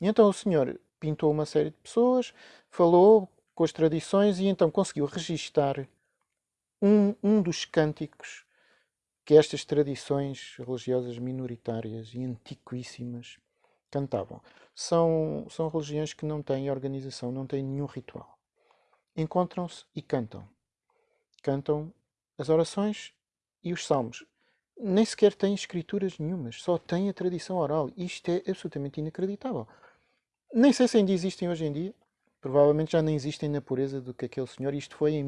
E então o senhor pintou uma série de pessoas, falou com as tradições e então conseguiu registar um, um dos cânticos que estas tradições religiosas minoritárias e antiquíssimas cantavam. São, são religiões que não têm organização, não têm nenhum ritual. Encontram-se e cantam. Cantam as orações e os salmos. Nem sequer têm escrituras nenhumas, só têm a tradição oral. Isto é absolutamente inacreditável. Nem sei se ainda existem hoje em dia. Provavelmente já nem existem na pureza do que aquele senhor. Isto foi em